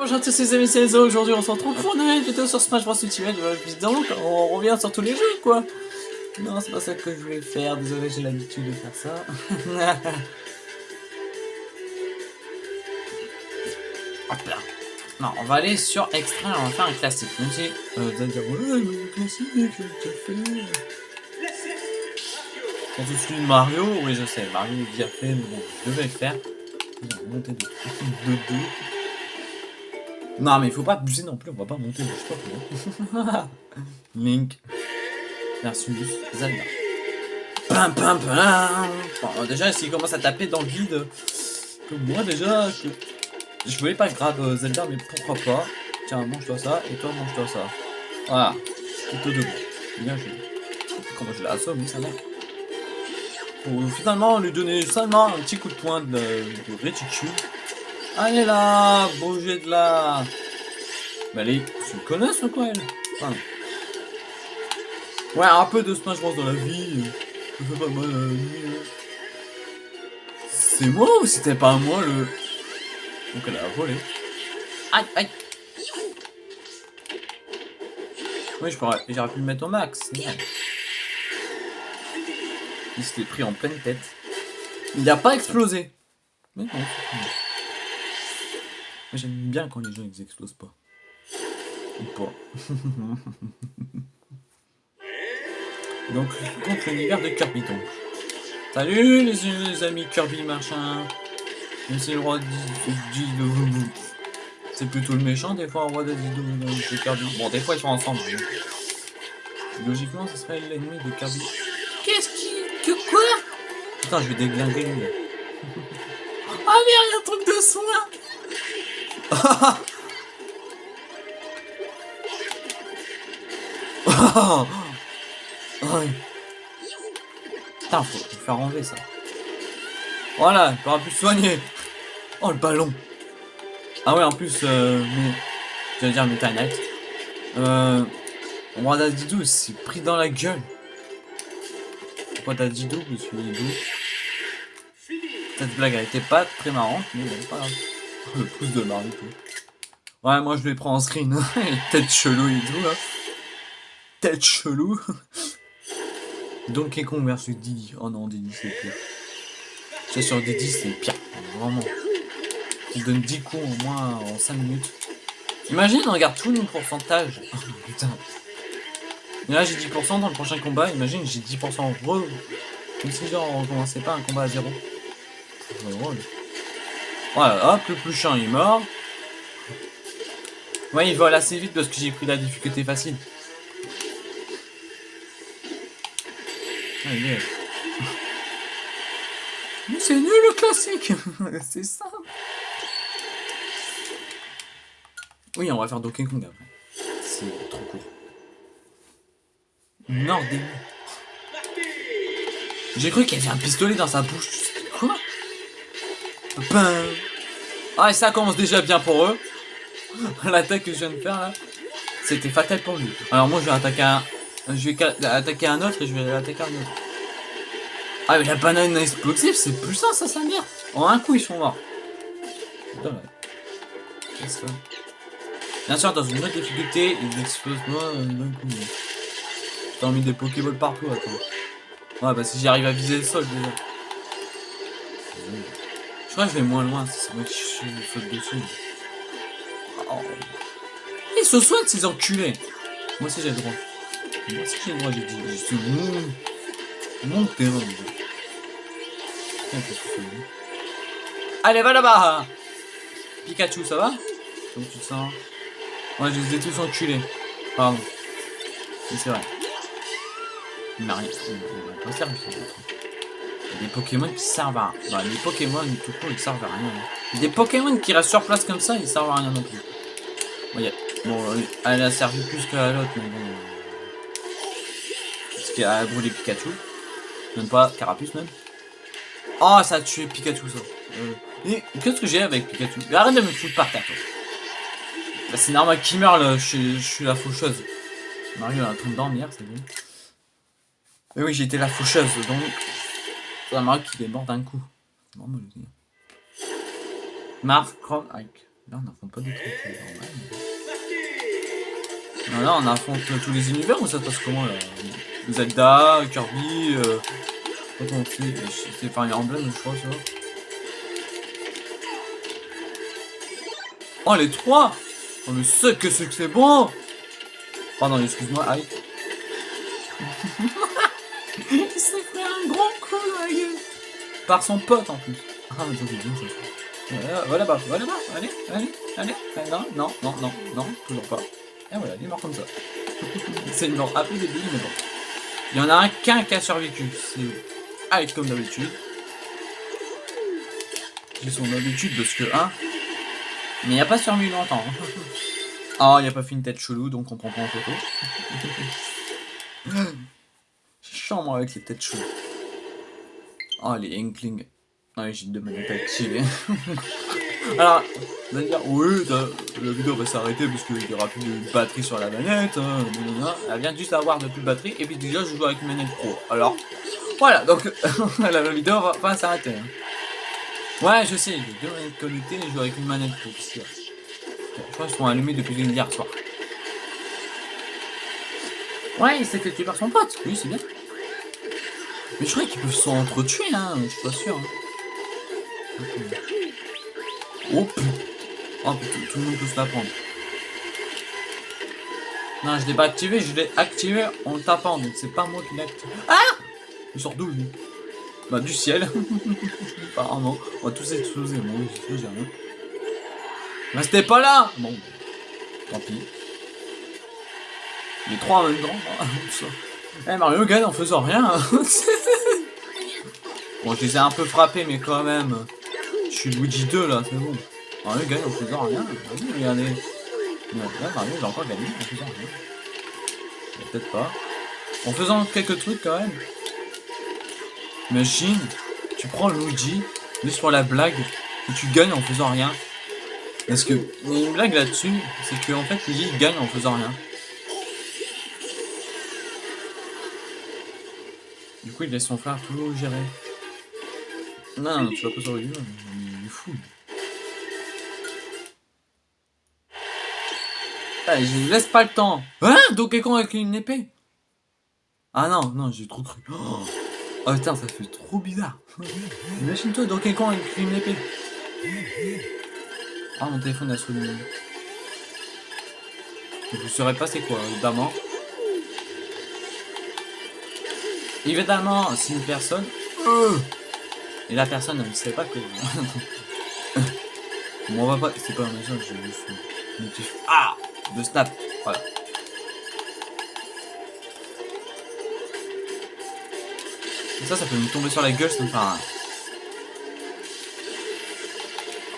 Bonjour à tous les amis, c'est Enzo. Aujourd'hui, on se retrouve pour une nouvelle vidéo sur Smash Bros Ultimate. Évidemment, on revient sur tous les jeux, quoi. Non, c'est pas ça que je voulais faire. Désolé, j'ai l'habitude de faire ça. Hop là. Non, on va aller sur extrait, on va faire un classique. Même si, euh, vous allez dire, ouais, le classique, je déjà fait. Quand je suis Mario, oui, je sais, Mario est déjà fait, mais bon, je devais le faire. Monté de, de deux. Non, mais il faut pas abuser non plus, on va pas monter sais pas Link versus Zelda. Pam pam pam bon, Déjà, s'il commence à taper dans le vide, comme moi déjà, je, je voulais pas grave euh, Zelda, mais pourquoi pas. Tiens, mange-toi ça, et toi, mange-toi ça. Voilà, plutôt debout. Bien joué. Comment je l'assomme, ça va Pour finalement lui donner seulement un petit coup de poing de, de réticule. Allez là, bougez de là. Mais allez, tu me connais ou quoi elle? Enfin, Ouais, un peu de Smash Bros dans la vie. Ça fait pas mal à la vie. C'est moi ou c'était pas moi le... Donc elle a volé. Aïe, aïe. Oui, j'aurais pu le mettre au max. Il s'était pris en pleine tête. Il n'a pas explosé. Mais non, J'aime bien quand les gens ils explosent pas. Ou pas. donc, contre l'univers de Kirby donc. Salut les, amis Kirby machin. C'est le roi de C'est plutôt le méchant des fois, le roi de Kirby. Bon, des fois ils sont ensemble. Logiquement, ce serait l'ennemi de Kirby. Qu'est-ce qui. Que quoi? Putain, je vais déglinguer. Ah merde, il y a un truc de soin oh Putain, faut, faire enlever ça. Voilà, il pourra plus soigner. Oh, le ballon. Ah ouais, en plus, euh, je vais dire Meta Knight. Euh, roi Didou s'est pris dans la gueule. Pourquoi t'as Didou suis Didou. Cette blague, elle était pas très marrante, mais bon, pas grave. Le pouce de Mario. Ouais, moi je vais prendre en screen. Tête chelou et tout là. Tête chelou. Donkey Kong versus Didi. Oh non, Didi c'est pire. C'est sur Didi c'est pire. Vraiment. Il donne 10 coups au moins en 5 minutes. Imagine, on regarde tous nos pourcentages. Oh, putain. Et là j'ai 10% dans le prochain combat. Imagine, j'ai 10% en re. Comme si genre on recommençait pas un combat à zéro. C'est drôle. Voilà, hop, le plus chiant est mort. Ouais, il vole assez vite parce que j'ai pris la difficulté facile. Allez. Mais c'est nul le classique C'est ça Oui, on va faire Donkey Kong après. C'est trop court. Début. J'ai cru qu'il y avait un pistolet dans sa bouche. Ben... Ah, et ça commence déjà bien pour eux. L'attaque que je viens de faire là, c'était fatal pour lui. Alors moi je vais attaquer un... Je vais attaquer un autre et je vais attaquer un autre. Ah mais la banane explosive c'est plus ça, ça sa mère. En un coup ils sont morts. Bien sûr dans une autre difficulté, ils explosent moi d'un coup. Mis des Pokéballs partout attends. Ouais bah si j'arrive à viser le sol déjà. Je crois que je vais moins loin, c'est moi qui suis faute dessus. Oh. Ils se soignent ces enculés Moi aussi j'ai le droit. Moi aussi j'ai le droit, j'ai dit. Je suis mon... mon terrain. Allez, va là-bas Pikachu, ça va? Comment tu te sens? Ouais, je les ai tous enculés. Pardon. Mais c'est vrai. Il m'a rien. Il m'a pas servi, des Pokémon qui servent à rien. Bah, les Pokémon, tout court, ils servent à rien. Des Pokémon qui restent sur place comme ça, ils servent à rien non plus. Bon, elle a servi plus que l'autre, mais bon. Parce qu'elle a brûlé Pikachu. Même pas Carapuce, même. Oh, ça a tué Pikachu, ça. Euh, qu'est-ce que j'ai avec Pikachu? Arrête de me foutre par terre. Bah, c'est normal qu'il meurt, là. Je, suis la faucheuse. Mario en train de dormir, c'est bon. Mais oui, j'étais la faucheuse, donc ça marque qu'il est mort d'un coup. Mark Ike. Là, on affronte pas des trucs là, on affronte tous les univers ou ça se passe comment là? Zelda, Kirby, euh... Quand on fait. C'est Fire Emblem, je crois, ça. Oh, les trois Oh, mais c'est que c'est que c'est bon Pardon, excuse-moi, aïe. Il s'est fait un gros Par son pote en plus. Ah, ça c'est bien ça. Voilà, voilà là-bas, voilà là-bas, allez, allez, allez, non, non, non, non, non, toujours pas. Et voilà, il est mort comme ça. c'est une mort un peu débile, mais bon. Il y en a un qu'un qui a survécu, c'est Ike comme d'habitude. J'ai son habitude parce que, hein, mais il n'y a pas survécu longtemps. Ah, il n'y a pas fait une tête chelou, donc on prend pas en photo. Moi, avec les têtes cheloues. Oh, les Inkling. Ah, j'ai deux manettes activées. Alors, on va dire, oui, la vidéo va s'arrêter parce qu'il n'y aura plus de batterie sur la manette. Hein, Elle vient juste d'avoir de plus de batterie. Et puis déjà, je joue avec une manette pro. Alors, voilà, donc la vidéo va pas s'arrêter. Hein. Ouais, je sais, j'ai deux manettes connectées et je joue avec une manette pro. Je crois qu'ils sont allumés depuis hier soir. Ouais, il s'est fait tuer par son pote. Oui, c'est bien. Mais je crois qu'ils peuvent s'entretuer, hein. Je suis pas sûr. Hein. Oh. Oh putain, tout le monde peut se la prendre. Non, je l'ai pas activé, je l'ai activé en le tapant, donc c'est pas moi qui l'ai activé. Ah Il sort d'où lui? Bah du ciel. Apparemment. On va tous exploser, moi, j'ai rien. Restez pas là Bon, tant pis. Les trois en même temps. Eh Mario gagne en faisant rien. bon, je les ai un peu frappés, mais quand même. Je suis Luigi 2 là, c'est bon. Mario gagne en faisant rien. Vas-y, regardez. Là, Mario, il a encore gagné en faisant rien. Peut-être pas. En faisant quelques trucs quand même. Imagine, tu prends Luigi, juste pour la blague, et tu gagnes en faisant rien. Parce que, une blague là-dessus, c'est que en fait, Luigi gagne en faisant rien. Il laisse son frère tout gérer. Non, tu vas pas sur le il est fou. Allez, je laisse pas le temps. Hein? Donkey Kong avec une épée? Ah non, non, j'ai trop cru. Oh, oh putain, ça fait trop bizarre. Imagine-toi Donkey Kong avec une épée. Ah, mon téléphone a sonné. Vous saurez pas c'est quoi, évidemment. Évidemment, si une personne... Et la personne ne sait pas que... bon, on va pas... C'est pas un message, j'ai juste... Ah! De snap, voilà. Et ça, ça peut me tomber sur la gueule, ça me fait un...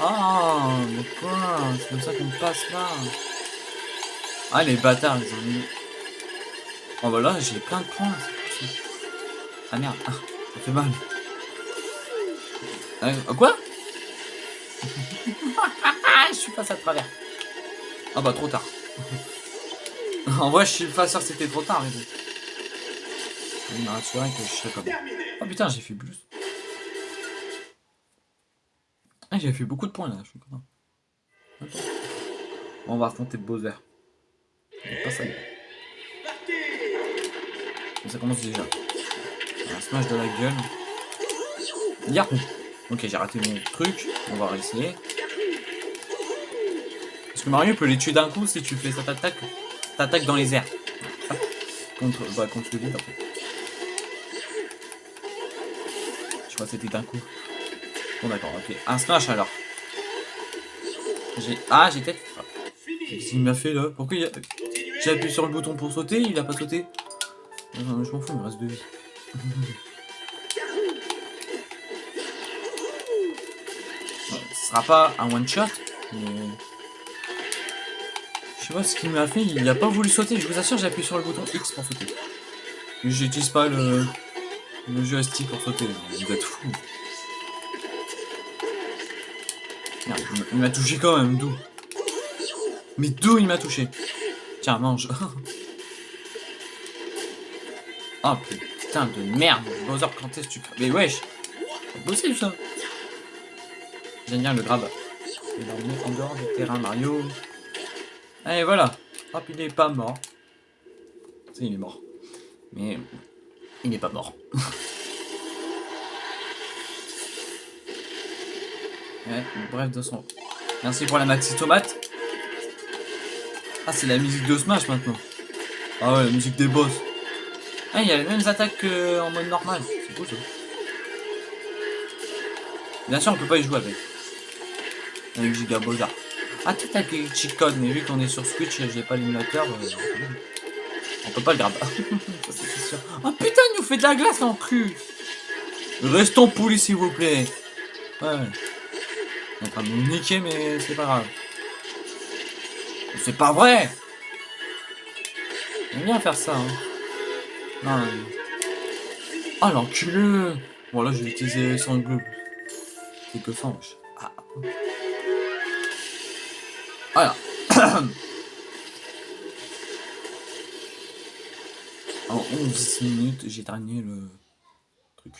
Ah, mais quoi? C'est comme ça qu'on passe là. Ah, les bâtards, ils ont mis... Oh bah là, j'ai plein de points, ah merde, ah, ça fait mal. Euh, quoi? Je suis passé à travers. Ah bah trop tard. en vrai, je suis pas sûr que c'était trop tard. Mais. Il m'a rassuré que je serais comme... Oh putain, j'ai fait plus. Ah, j'ai fait beaucoup de points là, je suis content. On va affronter Bowser. Pas ça. Ça commence déjà. Un smash de la gueule. Yahoo Ok, j'ai raté mon truc. On va réessayer. Parce que Mario peut les tuer d'un coup si tu fais cette attaque. T'attaques dans les airs. Contre, bah, contre le vide fait. Je crois que c'était d'un coup. Bon d'accord, ok. Un smash alors. J'ai... Ah, j'ai peut-être... Qu'est-ce qu'il m'a fait là? Pourquoi il a... J'ai appuyé sur le bouton pour sauter, il a pas sauté. Non, je m'en fous, il me reste deux vies. Ce sera pas un one shot, mais... Je sais pas ce qu'il m'a fait, il a pas voulu sauter, je vous assure j'ai appuyé sur le bouton X pour sauter. J'utilise pas le, le joystick pour sauter, vous êtes fou. Merde, il m'a touché quand même, d'où? Mais d'où il m'a touché? Tiens, mange. oh putain de merde, Bowser, quand est-ce tu... Mais wesh C'est possible ça J'aime bien le grab. et l'emmener en du terrain Mario. Allez, voilà. Hop, il est pas mort. Si, il est mort. Mais il n'est pas mort. bref, de son. Merci pour la maxi tomate. Ah, c'est la musique de Smash maintenant. Ah ouais, la musique des boss. Ah, il y a les mêmes attaques qu'en mode normal. C'est cool ça. Bien sûr, on peut pas y jouer avec. Avec Giga Bozar. Ah, tout avec les cheat codes, mais vu qu'on est sur Switch et j'ai pas l'émulateur, euh, on peut pas le garder. Oh putain, il nous fait de la glace en cul. Restons polis, s'il vous plaît. Ouais. On est en train de nous niquer, mais c'est pas grave. C'est pas vrai J'aime bien faire ça, hein. Non. Ah, l'enculeux Bon, là, je vais utiliser son bleu. C'est que wesh. Ah. Voilà. en 11 minutes, j'ai terminé le truc.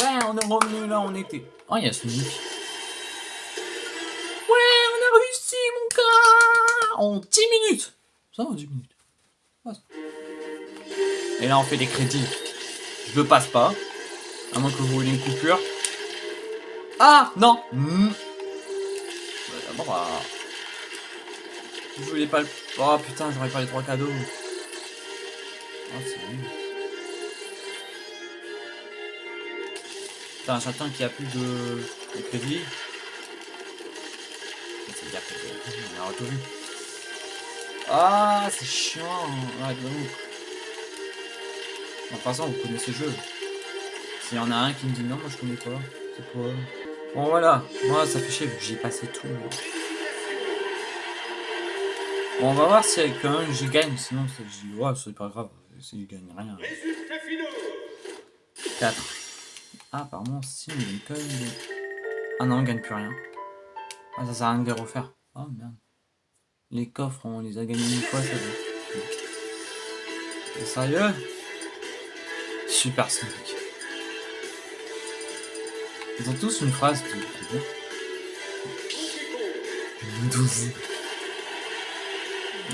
Ouais, on est revenu là, on était. Oh, il y a En 10 minutes Ça va, 10 minutes. Et là, on fait des crédits. Je le passe pas. À moins que vous voulez une coupure. Ah Non mmh. Bon, bah... Je voulais pas le... Oh putain, j'aurais pas les trois cadeaux. Oh, c'est nul. Putain, j'attends qu'il n'y a plus de, de crédit. C'est dire que... On a tout. Ah, c'est chiant. De ouf. De toute façon, vous connaissez le jeu. S'il y en a un qui me dit non, moi je connais pas. C'est quoi? Bon voilà, moi ça fait chier vu que j'ai passé tout. Bon, on va voir si quand même je gagne, sinon dis ouais, c'est pas grave, si je gagne rien. 4. Ah, apparemment, si, mais quand même. Ah non, on gagne plus rien. Ah, ça sert à rien de les refaire. Oh merde. Les coffres, on les a gagnés une fois, ça va. C'est sérieux? Super Sonic. Ils ont tous une phrase de... 12.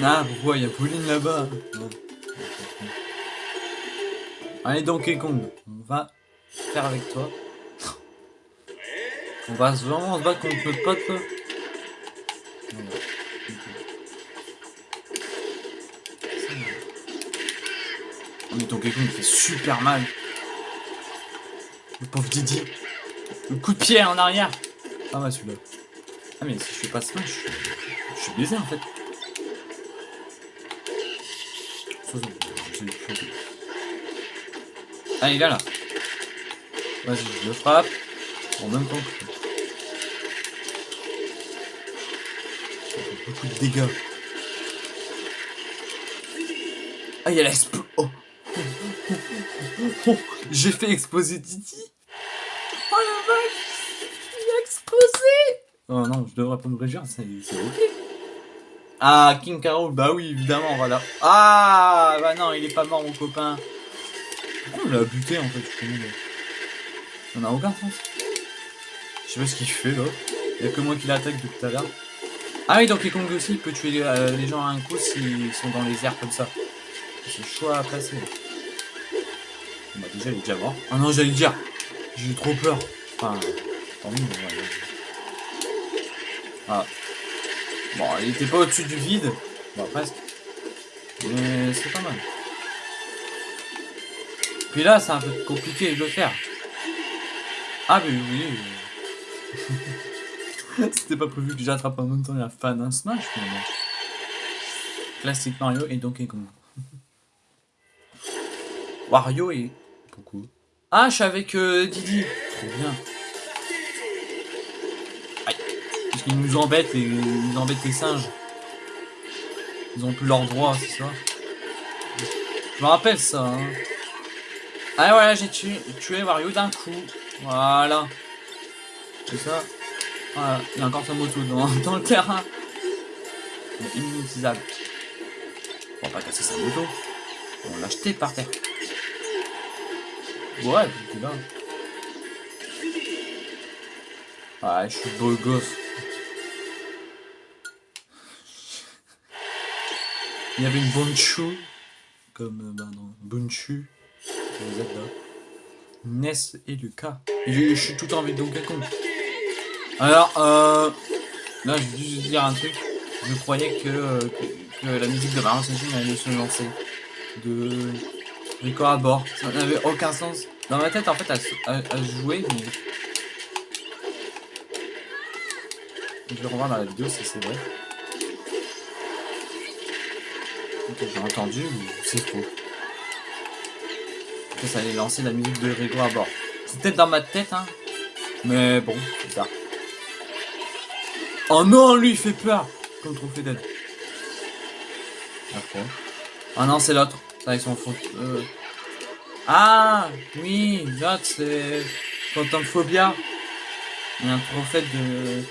Ah, pourquoi? Il y a Pauline là-bas Allez, Donkey Kong, on va faire avec toi. On va vraiment se battre contre notre pote là. Mais Donkey Kong il fait super mal. Le pauvre Didi. Le coup de pied en arrière. Ah ouais celui-là. Ah mais si je fais pas ça, je suis, je suis baisé en fait. Ah il est là. Vas-y, je le frappe. En même temps que... Beaucoup de dégâts. Ah il y a la. J'ai fait exploser Titi. Oh la vache Il a explosé Oh non, je devrais pas me réjouir, c'est ok. Ah, King Carol, bah oui, évidemment, voilà. Ah, bah non, il est pas mort, mon copain. Pourquoi on l'a buté, en fait, Ça n'a aucun sens. Je sais pas ce qu'il fait, là. Il y a que moi qui l'attaque depuis tout à l'heure. Ah oui, donc les Kong aussi, il peut tuer euh, les gens à un coup s'ils sont dans les airs comme ça. C'est chaud à placer. Déjà il déjà. Ah non j'allais dire. J'ai eu trop peur. Enfin. Tant mieux, Ah. Bon, il était pas au-dessus du vide. Bon presque. Mais c'est pas mal. Puis là c'est un peu compliqué de le faire. Ah mais oui. C'était pas prévu que j'attrape en même temps la fan d'un Smash, bon. Classique Mario et Donkey Kong. Wario et Ah, je suis avec euh, Didi. Trop bien. Aïe. Parce qu'ils nous embêtent, et ils embêtent les singes. Ils ont plus leur droit, c'est ça Je me rappelle ça. Hein. Ah voilà, j'ai tué, tué Wario d'un coup. Voilà. C'est ça. Voilà. Il y a encore sa moto dans, dans le terrain. Inutilisable. On va pas casser sa moto. On l'a jeté par terre. Ouais, puis là. Ouais, je suis beau gosse. Il y avait une Bonchu, comme, bah non, Bunchu, Zelda. Ness et Lucas. Et je, je suis tout avec Donkey Kong. Alors, euh, là, je vais juste dire un truc. Je croyais que, euh, que la musique de Mario Sunshine allait se lancer. De Rico à bord. Ça n'avait aucun sens. Dans ma tête, en fait, elle jouait, mais... Je vais revoir dans la vidéo si c'est vrai. Ok, j'ai entendu, mais c'est faux. Ça allait lancer la musique de Rico à bord. C'est peut-être dans ma tête, hein. Mais bon, c'est ça. Oh non, lui, il fait peur Comme trophée d'aide. Après. Ah non, c'est l'autre. C'est avec son faute. Euh... Ah Oui, l'autre, c'est... Phantomphobia. Il y a un trophée de...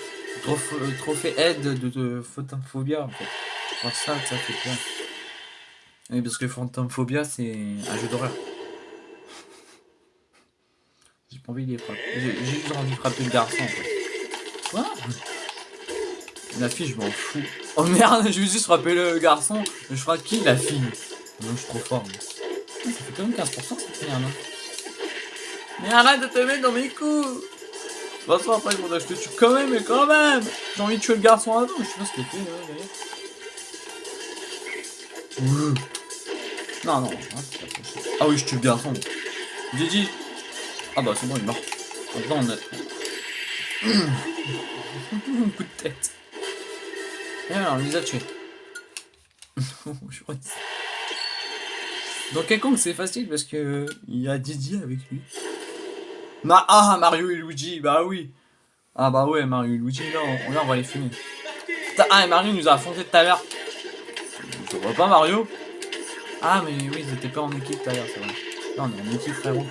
Trophée, trophée aide de, de Phantomphobia, en fait. Ça, ça fait peur. Oui, parce que Phantomphobia, c'est un jeu d'horreur. J'ai pas envie de les frapper. J'ai juste envie de frapper le garçon, en fait. Quoi? La fille, je m'en fous. Oh merde, je vais juste frapper le garçon. Je frappe qui La fille. Non, je suis trop fort. Ah, Ça fait quand même 15% cette merde. hein. Mais arrête de te mettre dans mes coups. Façon, après, que je te tue quand même, mais quand même. J'ai envie de tuer le garçon avant. Je sais pas ce qu'il fait, ouais, d'ailleurs. Ouh. Non, non. hein, c'est pas possible. Ah oui, je tue le garçon. Gigi. Ah bah, c'est bon, il est mort. Maintenant, on a... Un coup de tête. Et alors, on les a tués. Je crois que Donkey Kong, c'est facile parce que il y a Didi avec lui. Ma ah, Mario et Luigi, bah oui. Ah bah ouais, Mario et Luigi, là, on, là, on va les fumer. Ah, et Mario nous a affronté tout à l'heure. Tu vois pas Mario? Ah, mais oui, ils étaient pas en équipe tout c'est vrai. Là, on est en équipe, frérot.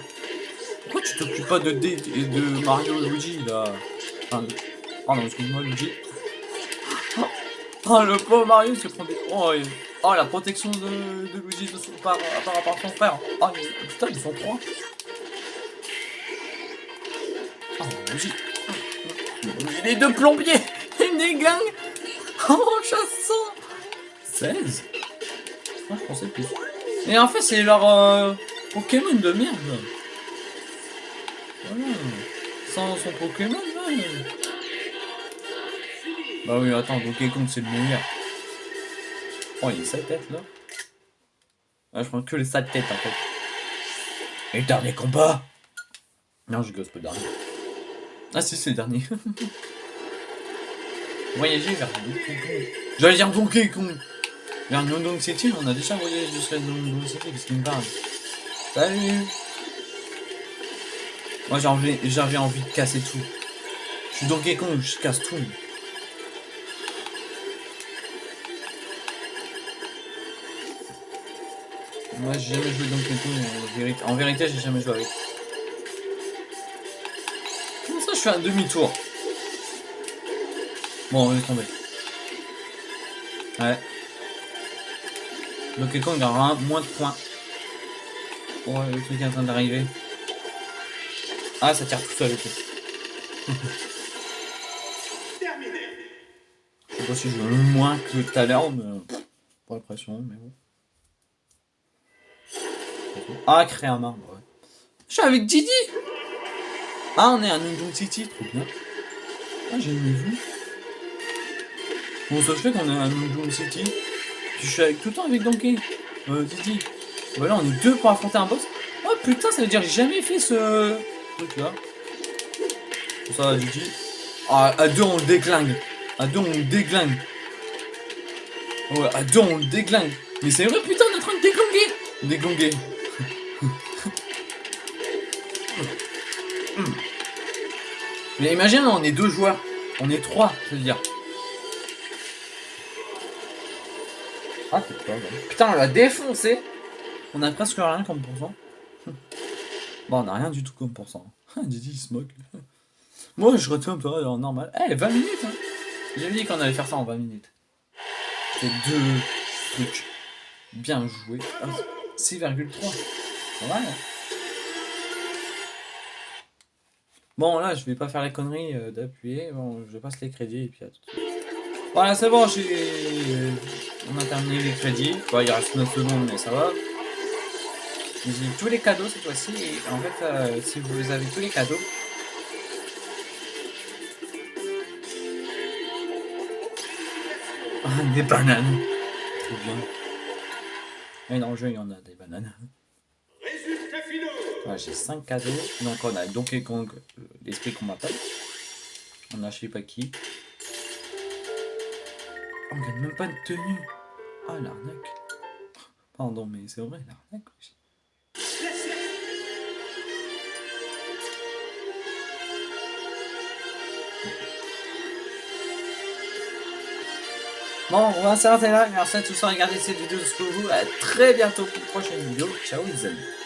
Pourquoi tu t'occupes pas de, D et de Mario et Luigi, là? Enfin, de- Pardon, excuse-moi, Luigi. Oh, oh, le pauvre Mario se prend des... Oh, oh, la protection de, de Luigi de son... par, par à son frère. Oh, putain, ils sont trois. Oh, Luigi. Les deux plombiers Ils déglinguent Oh, chassant 16 Moi, je pensais plus. Et en fait, c'est leur euh, Pokémon de merde. Voilà. Sans son Pokémon. Bah oui, attends, Donkey Kong, c'est le meilleur. Oh, il y a sa tête, là. Ah, je prends que les sales têtes, en fait. Et dernier combat Non, je gosse pas le dernier. Ah si, c'est le dernier. Voyager vers Donkey Kong. J'allais dire Donkey Kong. Vers Nondong City, on a déjà voyagé jusqu'à Nondong City, qu'est-ce qu'il me parle? Salut Moi j'ai envie, envie de casser tout. Je suis Donkey Kong, je casse tout. Moi j'ai jamais joué Donkey Kong en vérité. En vérité j'ai jamais joué avec. Comment ça je fais un demi-tour Bon on est tombé. Ouais. Donkey Kong aura moins de points. Oh le truc est en train d'arriver. Ah ça tire tout seul ok. Je sais pas si je veux moins que tout à l'heure, mais pff, pas l'impression, mais bon. Ah, créer un ouais. Je suis avec Didi Ah, on est à Nundong City, trop bien. Ah, j'ai jamais vu. Bon, ça se fait qu'on est à Nundong City? Je suis avec, tout le temps avec Donkey. Euh, Didi. Voilà, on est deux pour affronter un boss. Oh putain, ça veut dire que j'ai jamais fait ce truc là. Ça va, Didi. Ah, à deux, on le déglingue. À deux, on le déglingue. Ouais, à deux, on le déglingue. Mais c'est vrai, putain, on est en train de déglinguer. Déglinguer. Mais imagine, on est deux joueurs. On est trois, je veux dire. Ah, c'est pas mal. Putain, on l'a défoncé. On a presque rien comme pourcent. Bon, on a rien du tout comme pourcent. Didi, il se moque. Moi, je retourne un peu normal. Eh, 20 minutes, hein. J'avais dit qu'on allait faire ça en 20 minutes. C'est deux trucs bien joués. Ah, 6,3. Pas mal, hein. Bon, là, je vais pas faire la connerie euh, d'appuyer. Bon, je passe les crédits et puis à tout de suite. Voilà, c'est bon, j'ai... On a terminé les crédits. Bon, il reste 9 secondes, mais ça va. J'ai tous les cadeaux cette fois-ci. Et en fait, euh, si vous avez tous les cadeaux... Des bananes. Trop bien. Et dans le jeu, il y en a des bananes. J'ai 5 cadeaux. Donc on a Donkey Kong, euh, l'esprit m'appelle. On a je sais pas qui. On gagne même pas de tenue. Ah l'arnaque. Pardon mais c'est vrai l'arnaque. Bon, on va s'arrêter là. Merci à tous d'avoir regardé cette vidéo jusqu'au bout. À très bientôt pour une prochaine vidéo. Ciao les amis.